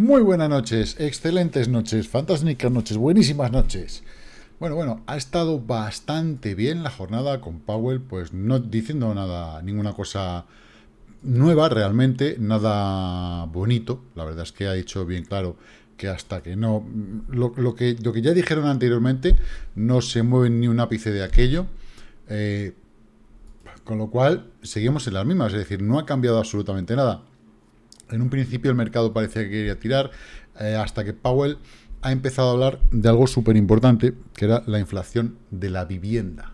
Muy buenas noches, excelentes noches, fantásticas noches, buenísimas noches. Bueno, bueno, ha estado bastante bien la jornada con Powell, pues no diciendo nada, ninguna cosa nueva realmente, nada bonito. La verdad es que ha dicho bien claro que hasta que no... Lo, que, lo que ya dijeron anteriormente, no se mueve ni un ápice de aquello. Eh, con lo cual, seguimos en las mismas, es decir, no ha cambiado absolutamente nada. En un principio el mercado parecía que quería tirar, eh, hasta que Powell ha empezado a hablar de algo súper importante, que era la inflación de la vivienda.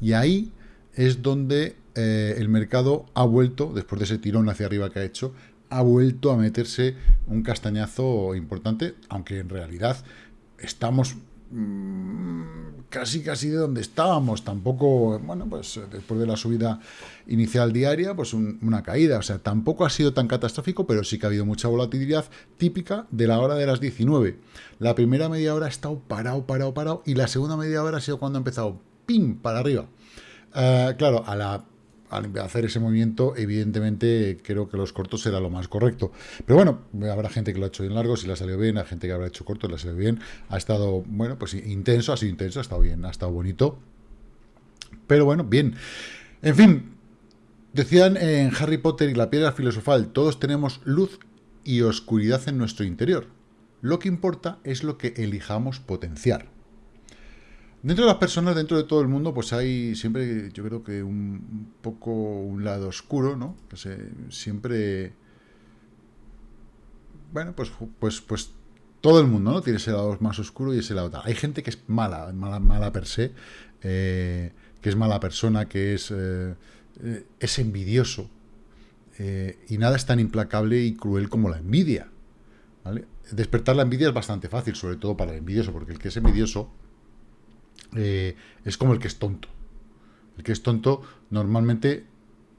Y ahí es donde eh, el mercado ha vuelto, después de ese tirón hacia arriba que ha hecho, ha vuelto a meterse un castañazo importante, aunque en realidad estamos casi casi de donde estábamos, tampoco, bueno, pues después de la subida inicial diaria, pues una caída, o sea, tampoco ha sido tan catastrófico, pero sí que ha habido mucha volatilidad típica de la hora de las 19. La primera media hora ha estado parado, parado, parado, y la segunda media hora ha sido cuando ha empezado, ¡pim!, para arriba. Eh, claro, a la al hacer ese movimiento, evidentemente creo que los cortos será lo más correcto. Pero bueno, habrá gente que lo ha hecho bien largo, si le ha salido bien, hay gente que habrá hecho corto, le ha salido bien. Ha estado, bueno, pues intenso, ha sido intenso, ha estado bien, ha estado bonito. Pero bueno, bien. En fin, decían en Harry Potter y la piedra filosofal, todos tenemos luz y oscuridad en nuestro interior. Lo que importa es lo que elijamos potenciar. Dentro de las personas, dentro de todo el mundo, pues hay siempre, yo creo que un, poco un lado oscuro, ¿no? Siempre... Bueno, pues, pues, pues todo el mundo, ¿no? Tiene ese lado más oscuro y ese lado tal. Hay gente que es mala, mala, mala per se, eh, que es mala persona, que es, eh, es envidioso. Eh, y nada es tan implacable y cruel como la envidia. Despertar la envidia es bastante fácil, sobre todo para el envidioso, porque el que es envidioso eh, es como el que es tonto. El que es tonto, normalmente,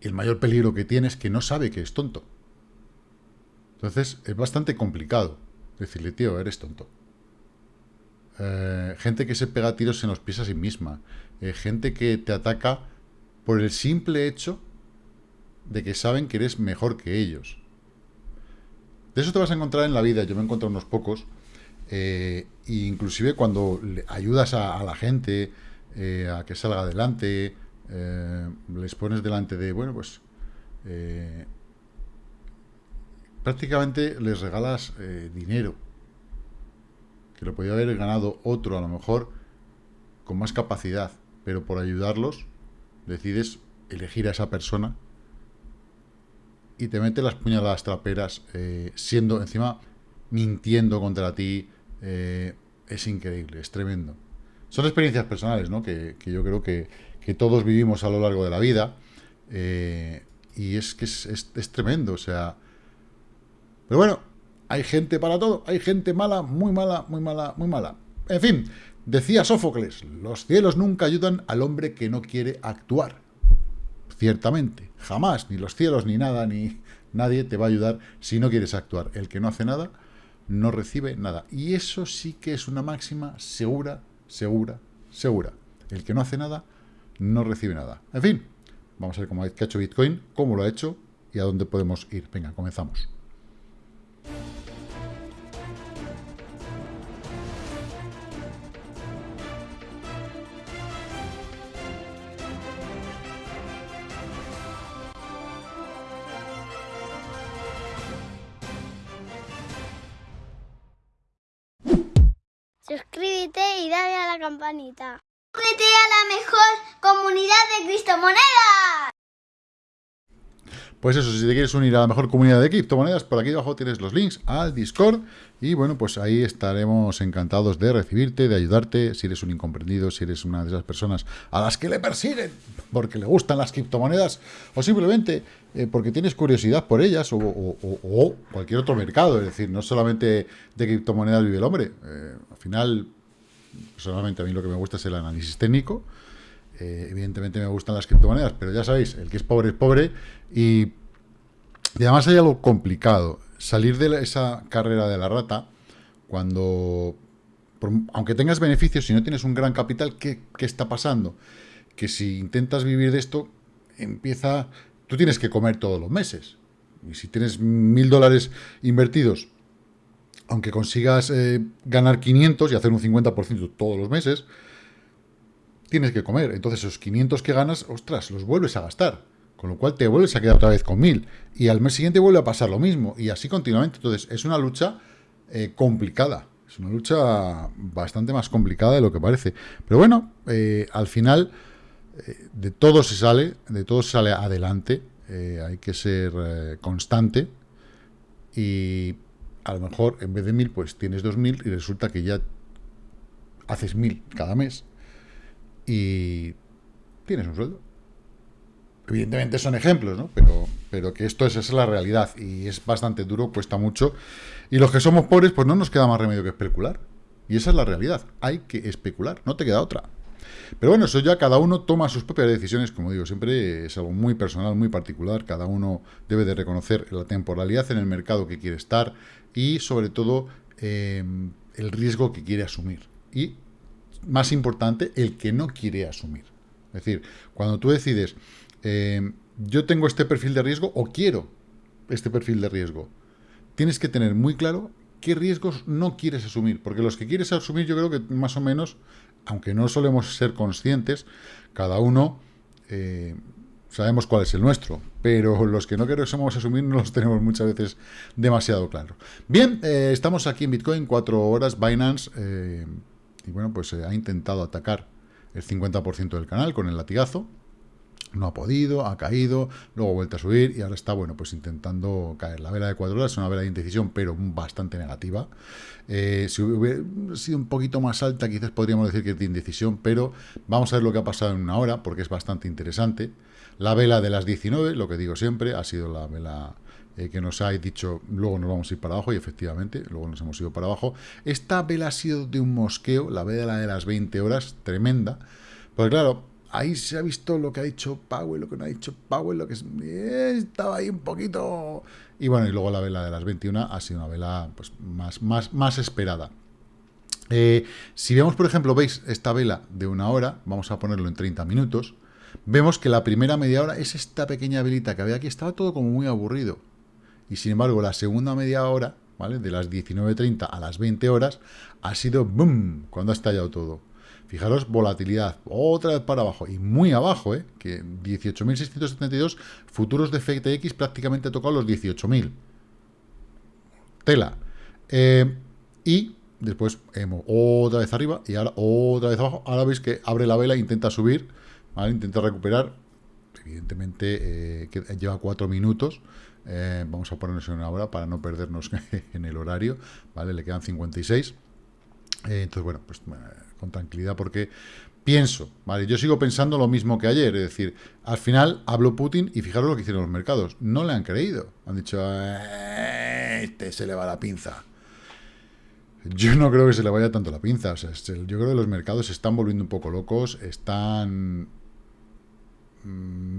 el mayor peligro que tiene es que no sabe que es tonto. Entonces, es bastante complicado decirle, tío, eres tonto. Eh, gente que se pega tiros en los pies a sí misma. Eh, gente que te ataca por el simple hecho de que saben que eres mejor que ellos. De eso te vas a encontrar en la vida. Yo me he encontrado unos pocos inclusive cuando ayudas a, la gente eh, a que salga adelante, eh, les pones delante de, bueno, pues prácticamente les regalas dinero, que lo podía haber ganado otro a lo mejor con más capacidad, pero por ayudarlos decides elegir a esa persona y te mete las puñaladas traperas siendo encima mintiendo contra ti, eh, es increíble, es tremendo. Son experiencias personales, ¿no? Que, yo creo que, todos vivimos a lo largo de la vida. Eh, y es que es, tremendo, o sea... Pero bueno, hay gente para todo. Hay gente mala, muy mala, muy mala, muy mala. En fin, decía Sófocles, los cielos nunca ayudan al hombre que no quiere actuar. Ciertamente, jamás, ni los cielos, ni nada, ni nadie te va a ayudar si no quieres actuar. El que no hace nada, no recibe nada. Y eso sí que es una máxima segura, segura, segura. El que no hace nada, no recibe nada. En fin, vamos a ver cómo ha hecho Bitcoin, cómo lo ha hecho y a dónde podemos ir. Venga, comenzamos. Suscríbete y dale a la campanita. Únete a la mejor comunidad de criptomonedas. Pues eso, si te quieres unir a la mejor comunidad de criptomonedas, por aquí abajo tienes los links al Discord y bueno, pues ahí estaremos encantados de recibirte, de ayudarte, si eres un incomprendido, si eres una de esas personas a las que le persiguen porque le gustan las criptomonedas o simplemente eh, porque tienes curiosidad por ellas o, cualquier otro mercado, es decir, no solamente de criptomonedas vive el hombre, eh, al final, personalmente a mí lo que me gusta es el análisis técnico, eh, evidentemente me gustan las criptomonedas, pero ya sabéis, el que es pobre es pobre y, además hay algo complicado. Salir de esa carrera de la rata, cuando, aunque tengas beneficios, si no tienes un gran capital, ¿qué, está pasando? Que si intentas vivir de esto, empieza... Tú tienes que comer todos los meses. Y si tienes mil dólares invertidos aunque consigas eh, ganar 500 y hacer un 50% todos los meses, tienes que comer. Entonces esos 500 que ganas, ostras, los vuelves a gastar. Con lo cual te vuelves a quedar otra vez con 1000. Y al mes siguiente vuelve a pasar lo mismo. Y así continuamente. Entonces es una lucha eh, complicada. Es una lucha bastante más complicada de lo que parece. Pero bueno, eh, al final eh, de todo se sale, de todo se sale adelante. hay que ser constante. Y a lo mejor en vez de 1000, pues tienes 2000 y resulta que ya haces 1000 cada mes y tienes un sueldo. Evidentemente son ejemplos, ¿no? Pero, pero que esto es, esa es la realidad y es bastante duro, cuesta mucho. Y los que somos pobres, pues no nos queda más remedio que especular. Y esa es la realidad. Hay que especular, no te queda otra. Pero bueno, eso ya cada uno toma sus propias decisiones, como digo, siempre es algo muy personal, muy particular. Cada uno debe de reconocer la temporalidad en el mercado que quiere estar y sobre todo eh, el riesgo que quiere asumir. Y más importante, el que no quiere asumir. Es decir, cuando tú decides, eh, yo tengo este perfil de riesgo o quiero este perfil de riesgo, tienes que tener muy claro qué riesgos no quieres asumir, porque los que quieres asumir yo creo que más o menos, aunque no solemos ser conscientes, cada uno eh, sabemos cuál es el nuestro, pero los que no queremos asumir no los tenemos muchas veces demasiado claro. Bien, eh, estamos aquí en Bitcoin, cuatro horas, Binance y bueno, pues se ha intentado atacar el 50% del canal con el latigazo, no ha podido, ha caído, luego ha vuelto a subir y ahora está, bueno, pues intentando caer. La vela de 4 horas es una vela de indecisión, pero bastante negativa. Eh, si hubiera sido un poquito más alta, quizás podríamos decir que es de indecisión, pero vamos a ver lo que ha pasado en una hora, porque es bastante interesante. La vela de las 19, lo que digo siempre, ha sido la vela eh, que nos ha dicho, luego nos vamos a ir para abajo, y efectivamente, luego nos hemos ido para abajo. Esta vela ha sido de un mosqueo, la vela de las 20 horas, tremenda, porque claro, ahí se ha visto lo que ha dicho Powell, lo que no ha dicho Powell, lo que eh, estaba ahí un poquito... Y bueno, y luego la vela de las 21 ha sido una vela pues, más, más, más esperada. Eh, si vemos, por ejemplo, veis esta vela de una hora, vamos a ponerlo en 30 minutos, vemos que la primera media hora es esta pequeña velita que había aquí, estaba todo como muy aburrido y sin embargo la segunda media hora, ¿vale? De las 19.30 a las 20 horas, ha sido boom, cuando ha estallado todo. Fijaros, volatilidad, otra vez para abajo, y muy abajo, ¿eh? Que 18.672 futuros de FTX prácticamente ha tocado los 18.000. Tela. Eh, y después otra vez arriba y ahora otra vez abajo. Ahora veis que abre la vela, intenta subir, ¿vale? Intenta recuperar. Evidentemente eh, que lleva 4 minutos. Eh, vamos a ponernos en una hora para no perdernos en el horario, ¿vale? Le quedan 56. Eh, entonces, bueno, pues con tranquilidad porque pienso, ¿vale? Yo sigo pensando lo mismo que ayer, es decir, al final habló Putin y fijaros lo que hicieron los mercados. No le han creído. Han dicho, eh, este se le va la pinza. Yo no creo que se le vaya tanto la pinza. Yo creo que los mercados se están volviendo un poco locos, están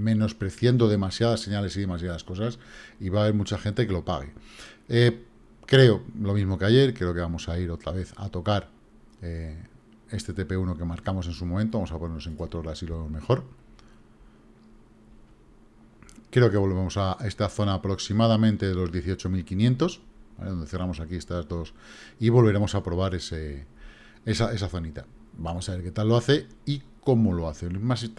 menospreciando demasiadas señales y demasiadas cosas y va a haber mucha gente que lo pague. Eh, creo lo mismo que ayer, creo que vamos a ir otra vez a tocar eh, este TP1 que marcamos en su momento, vamos a ponernos en 4 horas y lo mejor. Creo que volvemos a esta zona aproximadamente de los 18.500, donde cerramos aquí estas dos, y volveremos a probar ese, esa, esa zonita. Vamos a ver qué tal lo hace y cómo lo hace.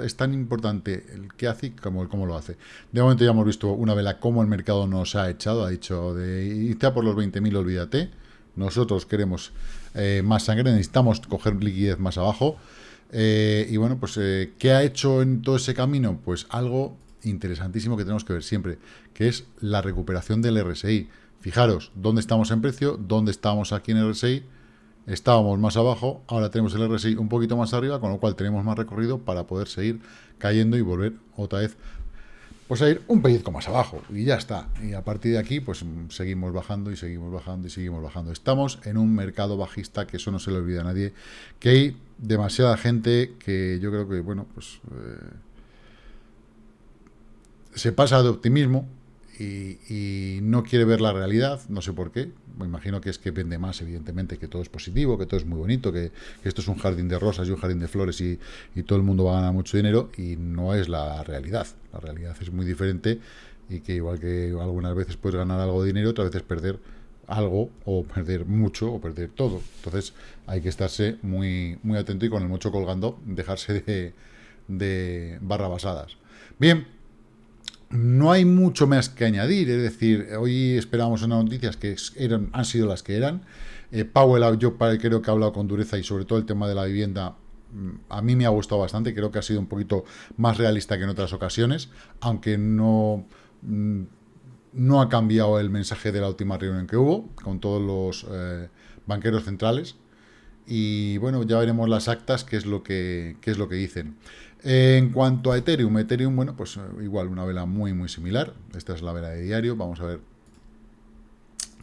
Es tan importante el qué hace como el cómo lo hace. De momento ya hemos visto una vela cómo el mercado nos ha echado, ha dicho de irte por los 20.000, olvídate. Nosotros queremos eh, más sangre, necesitamos coger liquidez más abajo. Eh, y bueno, pues eh, ¿qué ha hecho en todo ese camino? Pues algo interesantísimo que tenemos que ver siempre, que es la recuperación del RSI. Fijaros, dónde estamos en precio, dónde estamos aquí en RSI, estábamos más abajo, ahora tenemos el RSI un poquito más arriba, con lo cual tenemos más recorrido para poder seguir cayendo y volver otra vez pues a ir un pellizco más abajo y ya está. Y a partir de aquí pues seguimos bajando y seguimos bajando y seguimos bajando. Estamos en un mercado bajista que eso no se le olvida a nadie, que hay demasiada gente que yo creo que, bueno, pues eh, se pasa de optimismo y, no quiere ver la realidad, no sé por qué, me imagino que es que vende más, evidentemente, que todo es positivo, que todo es muy bonito, que, esto es un jardín de rosas y un jardín de flores y, todo el mundo va a ganar mucho dinero, y no es la realidad. La realidad es muy diferente y que igual que algunas veces puedes ganar algo de dinero, otras veces perder algo o perder mucho o perder todo. Entonces hay que estarse muy, muy atento y con el mocho colgando dejarse de, de barrabasadas. Bien, no hay mucho más que añadir, es decir, hoy esperamos unas noticias que eran, han sido las que eran. Eh, Powell, yo creo que ha hablado con dureza y sobre todo el tema de la vivienda mm, a mí me ha gustado bastante, creo que ha sido un poquito más realista que en otras ocasiones, aunque no, mm, no ha cambiado el mensaje de la última reunión que hubo con todos los eh, banqueros centrales. Y bueno, ya veremos las actas, qué es lo que, qué es lo que dicen. En cuanto a Ethereum, Ethereum, bueno, pues eh, igual una vela muy, muy similar. Esta es la vela de diario. Vamos a ver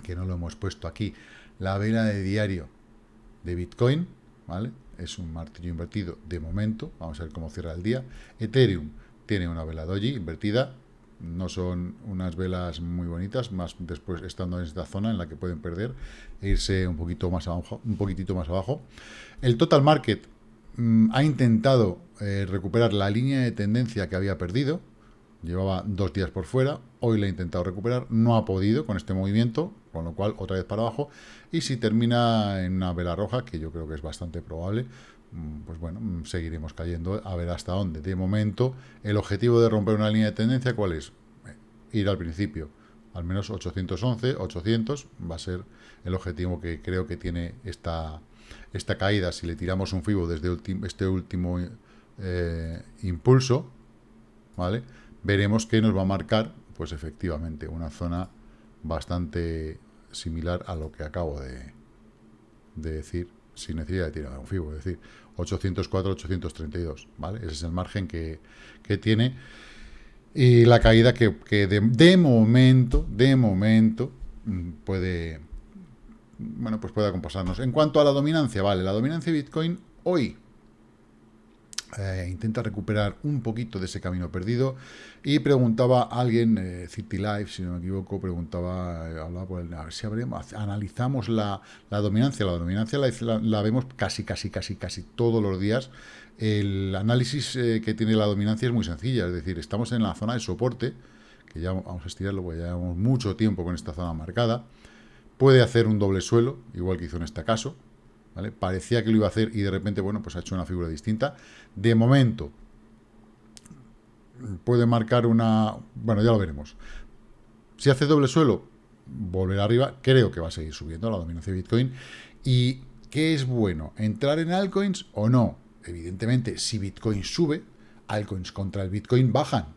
que no lo hemos puesto aquí. La vela de diario de Bitcoin, ¿vale? Es un martillo invertido de momento. Vamos a ver cómo cierra el día. Ethereum tiene una vela doji invertida. No son unas velas muy bonitas, más después estando en esta zona en la que pueden perder e irse un poquito más abajo, un poquitito más abajo. El total market Mm, ha intentado eh, recuperar la línea de tendencia que había perdido, llevaba dos días por fuera, hoy la ha intentado recuperar, no ha podido con este movimiento, con lo cual otra vez para abajo, y si termina en una vela roja, que yo creo que es bastante probable, mm, pues bueno, mm, seguiremos cayendo a ver hasta dónde. De momento, el objetivo de romper una línea de tendencia, ¿cuál es? Eh, ir al principio, al menos 811, 800, va a ser el objetivo que creo que tiene esta, esta caída, si le tiramos un FIBO desde este último eh, impulso, ¿vale? Veremos que nos va a marcar, pues efectivamente, una zona bastante similar a lo que acabo de, decir, sin necesidad de tirar un FIBO, es decir, 804, 832, ¿vale? Ese es el margen que, tiene. Y la caída que, de, de momento, de momento, mm, puede, bueno, pues pueda compasarnos. En cuanto a la dominancia, vale, la dominancia de Bitcoin hoy eh, intenta recuperar un poquito de ese camino perdido y preguntaba a alguien, eh, City Life, si no me equivoco, preguntaba, eh, hablaba por el, a ver si habremos, analizamos la, dominancia, la dominancia la, vemos casi, casi, casi, casi todos los días. El análisis que tiene la dominancia es muy sencilla, es decir, estamos en la zona de soporte, que ya vamos a estirarlo, porque ya llevamos mucho tiempo con esta zona marcada, Puede hacer un doble suelo, igual que hizo en este caso. Parecía que lo iba a hacer y de repente, bueno, pues ha hecho una figura distinta. De momento, puede marcar una... Bueno, ya lo veremos. Si hace doble suelo, volver arriba. Creo que va a seguir subiendo la dominancia de Bitcoin. ¿Y qué es bueno? ¿Entrar en altcoins o no? Evidentemente, si Bitcoin sube, altcoins contra el Bitcoin bajan.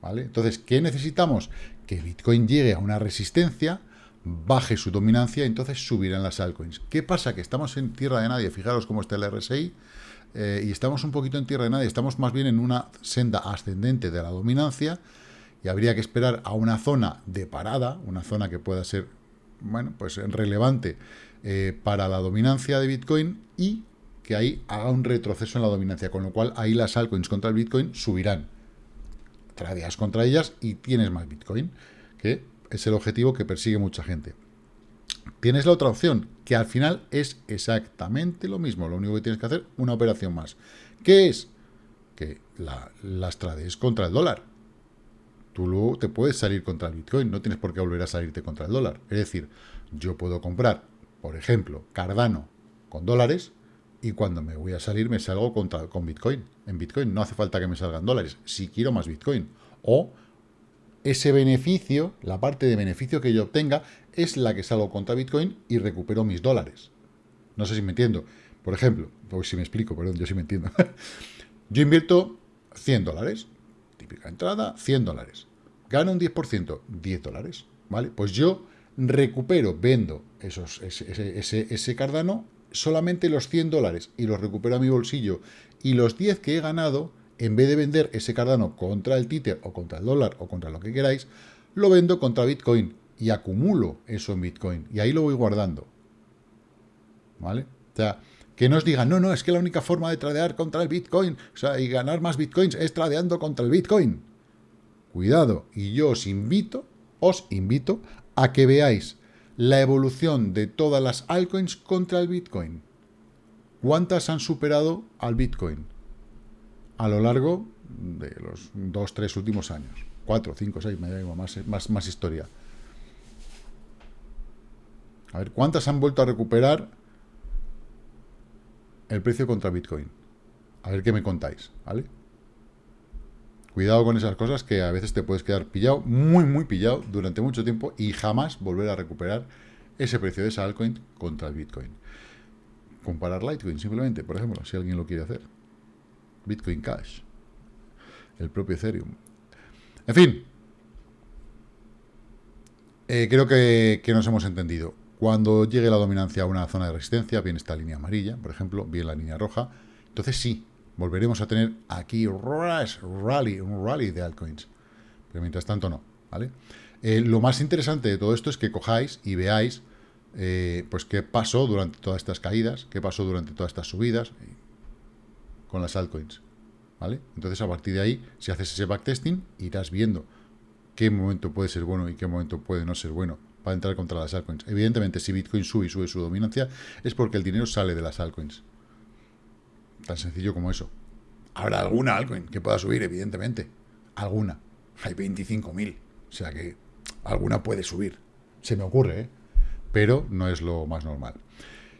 ¿Vale? Entonces, ¿qué necesitamos? Que Bitcoin llegue a una resistencia baje su dominancia, entonces subirán las altcoins. ¿Qué pasa? Que estamos en tierra de nadie, fijaros cómo está el RSI, eh, y estamos un poquito en tierra de nadie, estamos más bien en una senda ascendente de la dominancia, y habría que esperar a una zona de parada, una zona que pueda ser, bueno, pues relevante eh, para la dominancia de Bitcoin, y que ahí haga un retroceso en la dominancia, con lo cual ahí las altcoins contra el Bitcoin subirán. Tradeas contra ellas y tienes más Bitcoin, que es el objetivo que persigue mucha gente. Tienes la otra opción, que al final es exactamente lo mismo. Lo único que tienes que hacer, una operación más. ¿Qué es? Que las trades contra el dólar. Tú luego te puedes salir contra el Bitcoin, no tienes por qué volver a salirte contra el dólar. Es decir, yo puedo comprar, por ejemplo, Cardano con dólares y cuando me voy a salir me salgo contra, con Bitcoin. En Bitcoin no hace falta que me salgan dólares, si quiero más Bitcoin. O ese beneficio, la parte de beneficio que yo obtenga, es la que salgo contra Bitcoin y recupero mis dólares. No sé si me entiendo. Por ejemplo, o si me explico, perdón, yo sí me entiendo. yo invierto 100 dólares, típica entrada, 100 dólares. Gano un 10%, 10 dólares, ¿vale? Pues yo recupero, vendo esos, ese, ese, ese cardano, solamente los 100 dólares y los recupero a mi bolsillo. Y los 10 que he ganado en vez de vender ese Cardano contra el Tether o contra el dólar o contra lo que queráis, lo vendo contra Bitcoin y acumulo eso en Bitcoin y ahí lo voy guardando. ¿Vale? O sea, que no os digan, no, no, es que la única forma de tradear contra el Bitcoin o sea, y ganar más Bitcoins es tradeando contra el Bitcoin. Cuidado, y yo os invito, os invito a que veáis la evolución de todas las altcoins contra el Bitcoin. ¿Cuántas han superado al Bitcoin? A lo largo de los dos, tres últimos años. Cuatro, cinco, seis, me da más, más, más historia. A ver, ¿cuántas han vuelto a recuperar el precio contra Bitcoin? A ver qué me contáis, ¿vale? Cuidado con esas cosas que a veces te puedes quedar pillado, muy, muy pillado durante mucho tiempo y jamás volver a recuperar ese precio de esa altcoin contra el Bitcoin. Comparar Litecoin, simplemente, por ejemplo, si alguien lo quiere hacer. Bitcoin Cash. El propio Ethereum. En fin. Eh, creo que, nos hemos entendido. Cuando llegue la dominancia a una zona de resistencia, bien esta línea amarilla, por ejemplo, bien la línea roja, entonces sí, volveremos a tener aquí rally, un rally de altcoins. Pero mientras tanto no, ¿vale? Eh, lo más interesante de todo esto es que cojáis y veáis eh, pues qué pasó durante todas estas caídas, qué pasó durante todas estas subidas con las altcoins. ¿Vale? Entonces, a partir de ahí, si haces ese backtesting, irás viendo qué momento puede ser bueno y qué momento puede no ser bueno para entrar contra las altcoins. Evidentemente, si Bitcoin sube y sube su dominancia, es porque el dinero sale de las altcoins. Tan sencillo como eso. Habrá alguna altcoin que pueda subir, evidentemente. Alguna. Hay 25.000. O sea que alguna puede subir. Se me ocurre, ¿eh? Pero no es lo más normal.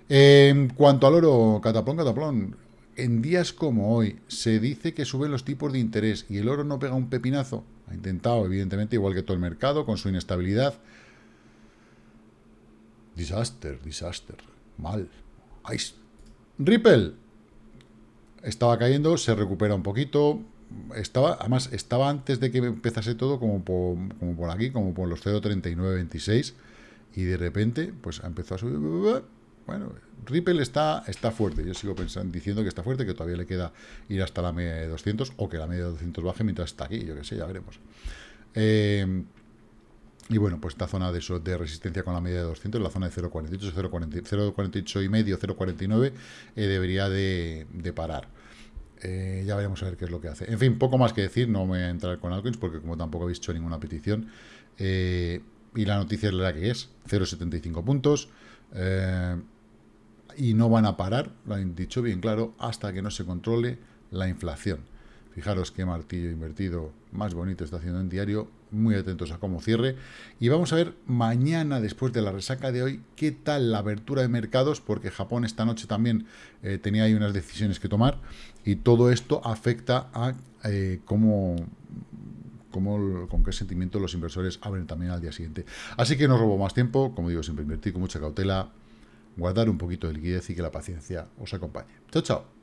En cuanto al oro, cataplón, cataplón, en días como hoy se dice que suben los tipos de interés y el oro no pega un pepinazo. Ha intentado, evidentemente, igual que todo el mercado, con su inestabilidad. Disaster, disaster. Mal. Ice. Ripple. Estaba cayendo, se recupera un poquito. Estaba, además, estaba antes de que empezase todo como por, aquí, como por los 0.3926. Y de repente, pues empezó a subir. Bueno, Ripple está, está fuerte. Yo sigo pensando, diciendo que está fuerte, que todavía le queda ir hasta la media de 200 o que la media de 200 baje mientras está aquí. Yo qué sé, ya veremos. Eh, y bueno, pues esta zona de, resistencia con la media de 200, la zona de 0,48, 0,48 y medio, 0,49, eh, debería de, parar. Eh, ya veremos a ver qué es lo que hace. En fin, poco más que decir, no voy a entrar con altcoins porque como tampoco habéis hecho ninguna petición, eh, y la noticia es la que es, 0,75 puntos, y no van a parar, lo han dicho bien claro, hasta que no se controle la inflación. Fijaros qué martillo invertido más bonito está haciendo en diario. Muy atentos a cómo cierre. Y vamos a ver mañana, después de la resaca de hoy, qué tal la apertura de mercados, porque Japón esta noche también eh, tenía ahí unas decisiones que tomar. Y todo esto afecta a eh, cómo, cómo, con qué sentimiento los inversores abren también al día siguiente. Así que no robo más tiempo. Como digo, siempre invertir con mucha cautela, guardar un poquito de liquidez y que la paciencia os acompañe. Chao, chao.